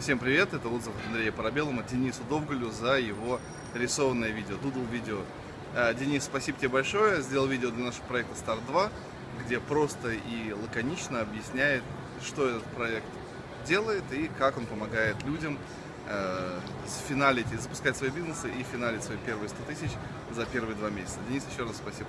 Всем привет, это отзыв от Андрея Парабеллума, Денису Довголю за его рисованное видео, дудл видео. Э, Денис, спасибо тебе большое, сделал видео для нашего проекта Star 2, где просто и лаконично объясняет, что этот проект делает и как он помогает людям э, финалить запускать свои бизнесы и финалить свои первые 100 тысяч за первые два месяца. Денис, еще раз спасибо.